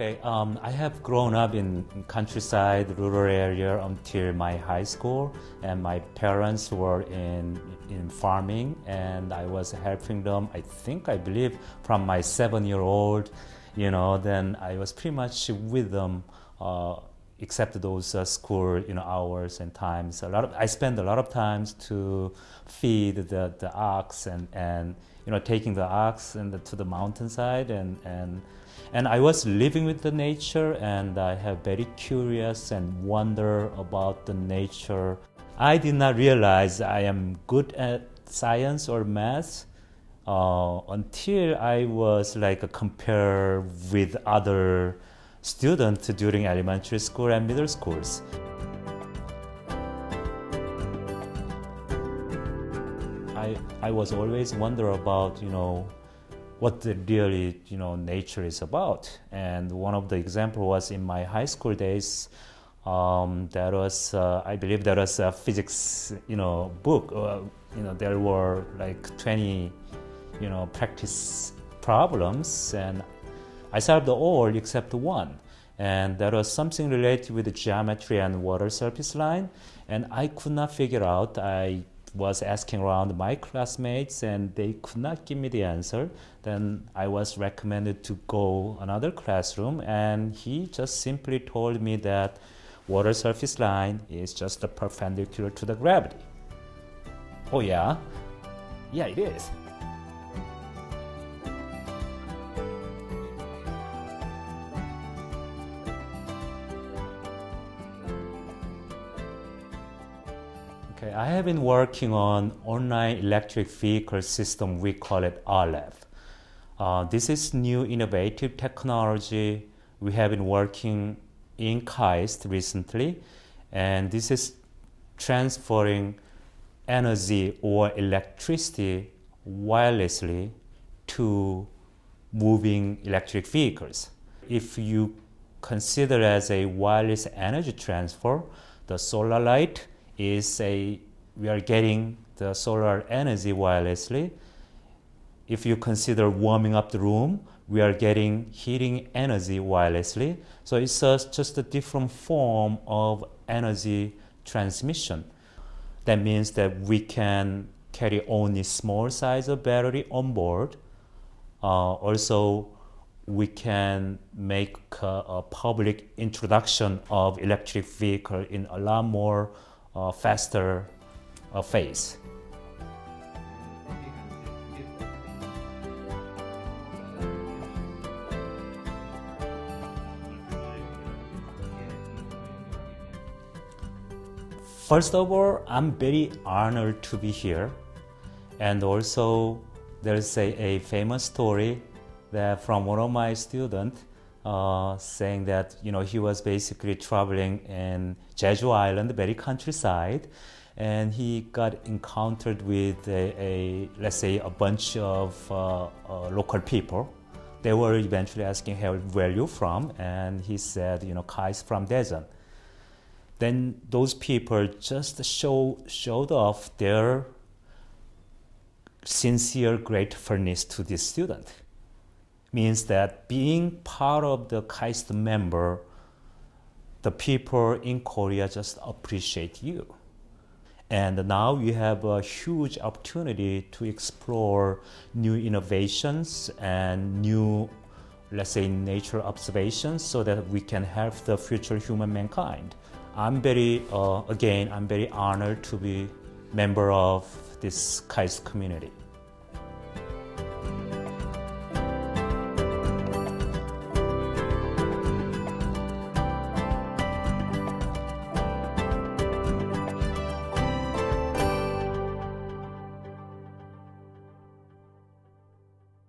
Okay, um, I have grown up in countryside, rural area until my high school, and my parents were in in farming, and I was helping them. I think I believe from my seven-year-old, you know, then I was pretty much with them, uh, except those uh, school, you know, hours and times. A lot of I spend a lot of times to feed the the ox and and you know taking the ox and the, to the mountainside and and and I was living with the nature and I have very curious and wonder about the nature. I did not realize I am good at science or math uh, until I was like a compare with other students during elementary school and middle schools. I, I was always wonder about, you know, what the really you know nature is about. And one of the example was in my high school days. Um, that was uh, I believe there was a physics you know book. Uh, you know there were like 20 you know practice problems and I solved all except one and that was something related with the geometry and water surface line and I could not figure out I was asking around my classmates and they could not give me the answer, then I was recommended to go another classroom and he just simply told me that water surface line is just perpendicular to the gravity. Oh yeah? Yeah, it is. Okay, I have been working on online electric vehicle system. We call it OLEV. Uh, this is new innovative technology. We have been working in KAIST recently, and this is transferring energy or electricity wirelessly to moving electric vehicles. If you consider as a wireless energy transfer, the solar light is a we are getting the solar energy wirelessly. If you consider warming up the room, we are getting heating energy wirelessly. So it's just a different form of energy transmission. That means that we can carry only small size of battery on board. Uh, also, we can make a, a public introduction of electric vehicle in a lot more faster phase. First of all, I'm very honored to be here. And also, there's a, a famous story that from one of my students uh, saying that you know he was basically traveling in Jeju Island, very countryside, and he got encountered with a, a let's say a bunch of uh, uh, local people. They were eventually asking him where you from, and he said, you know, KAIST from Daejeon. Then those people just show showed off their sincere gratefulness to this student means that being part of the KAIST member, the people in Korea just appreciate you. And now you have a huge opportunity to explore new innovations and new, let's say, nature observations so that we can help the future human mankind. I'm very, uh, again, I'm very honored to be member of this KAIST community.